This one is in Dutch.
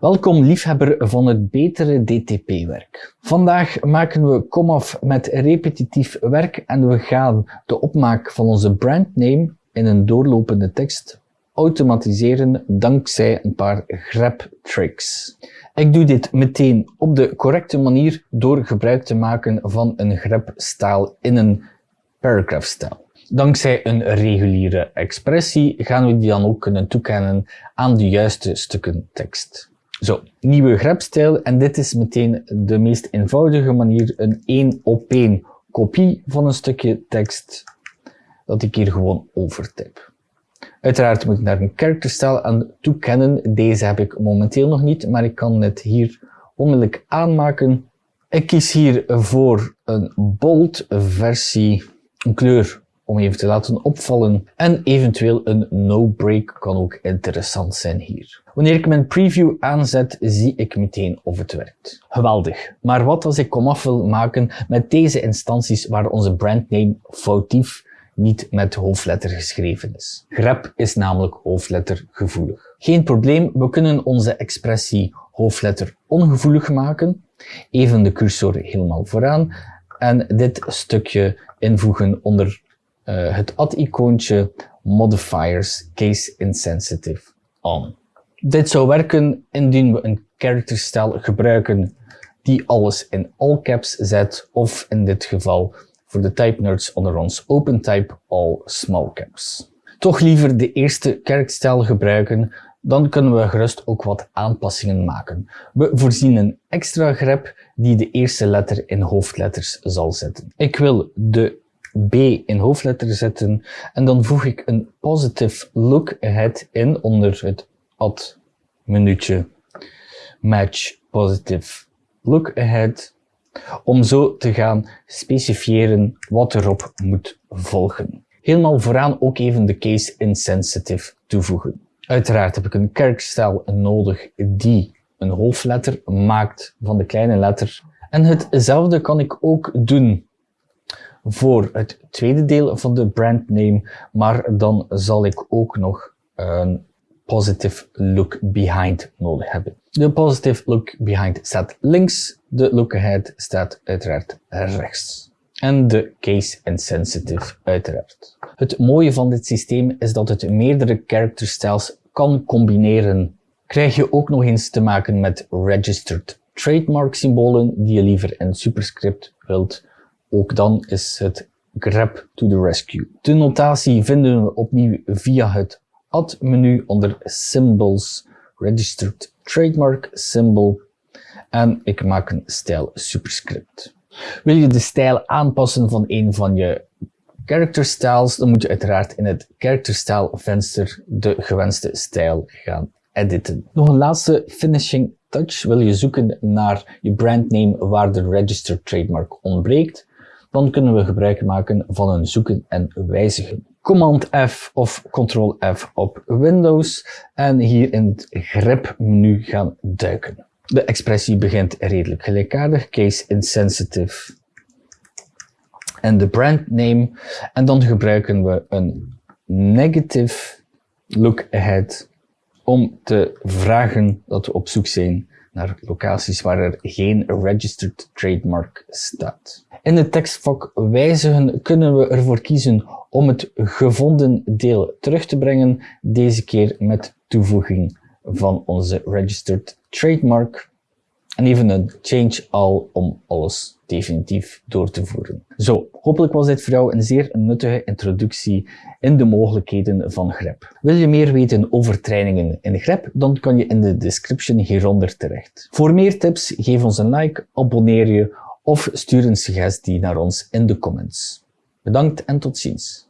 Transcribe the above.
Welkom liefhebber van het betere DTP-werk. Vandaag maken we komaf met repetitief werk en we gaan de opmaak van onze brandname in een doorlopende tekst automatiseren dankzij een paar grep tricks. Ik doe dit meteen op de correcte manier door gebruik te maken van een grep-stijl in een paragraph-stijl. Dankzij een reguliere expressie gaan we die dan ook kunnen toekennen aan de juiste stukken tekst. Zo, nieuwe grepstijl en dit is meteen de meest eenvoudige manier, een één op één kopie van een stukje tekst dat ik hier gewoon overtype. Uiteraard moet ik daar een characterstijl aan toekennen. Deze heb ik momenteel nog niet, maar ik kan het hier onmiddellijk aanmaken. Ik kies hier voor een bold versie, een kleur om even te laten opvallen. En eventueel een no-break kan ook interessant zijn hier. Wanneer ik mijn preview aanzet, zie ik meteen of het werkt. Geweldig. Maar wat als ik komaf wil maken met deze instanties waar onze brandname foutief niet met hoofdletter geschreven is. Grep is namelijk hoofdlettergevoelig. Geen probleem, we kunnen onze expressie hoofdletter ongevoelig maken. Even de cursor helemaal vooraan en dit stukje invoegen onder uh, het add-icoontje modifiers case insensitive on. Dit zou werken indien we een characterstijl gebruiken die alles in all caps zet of in dit geval voor de type nerds onder ons OpenType all small caps. Toch liever de eerste characterstijl gebruiken, dan kunnen we gerust ook wat aanpassingen maken. We voorzien een extra grep die de eerste letter in hoofdletters zal zetten. Ik wil de B in hoofdletter zetten en dan voeg ik een positive look ahead in onder het add menuutje match positive look ahead om zo te gaan specifieren wat erop moet volgen. Helemaal vooraan ook even de case insensitive toevoegen. Uiteraard heb ik een kerkstijl nodig die een hoofdletter maakt van de kleine letter. En hetzelfde kan ik ook doen voor het tweede deel van de brandname, maar dan zal ik ook nog een positive look behind nodig hebben. De positive look behind staat links, de look ahead staat uiteraard rechts. En de case insensitive uiteraard. Het mooie van dit systeem is dat het meerdere character styles kan combineren. Krijg je ook nog eens te maken met registered trademark symbolen die je liever in superscript wilt ook dan is het grep to the rescue. De notatie vinden we opnieuw via het add-menu onder Symbols, Registered Trademark Symbol en ik maak een stijl superscript. Wil je de stijl aanpassen van een van je character styles, dan moet je uiteraard in het character style venster de gewenste stijl gaan editen. Nog een laatste finishing touch. Wil je zoeken naar je brandname waar de registered trademark ontbreekt, dan kunnen we gebruik maken van een zoeken en wijzigen. Command F of Ctrl F op Windows en hier in het grep menu gaan duiken. De expressie begint redelijk gelijkaardig, case insensitive en de brand name. En dan gebruiken we een negative look ahead om te vragen dat we op zoek zijn naar locaties waar er geen registered trademark staat. In het tekstvak wijzigen kunnen we ervoor kiezen om het gevonden deel terug te brengen, deze keer met toevoeging van onze registered trademark en even een change all om alles definitief door te voeren. Zo, hopelijk was dit voor jou een zeer nuttige introductie in de mogelijkheden van grep. Wil je meer weten over trainingen in grep, dan kan je in de description hieronder terecht. Voor meer tips, geef ons een like, abonneer je of stuur een suggestie naar ons in de comments. Bedankt en tot ziens.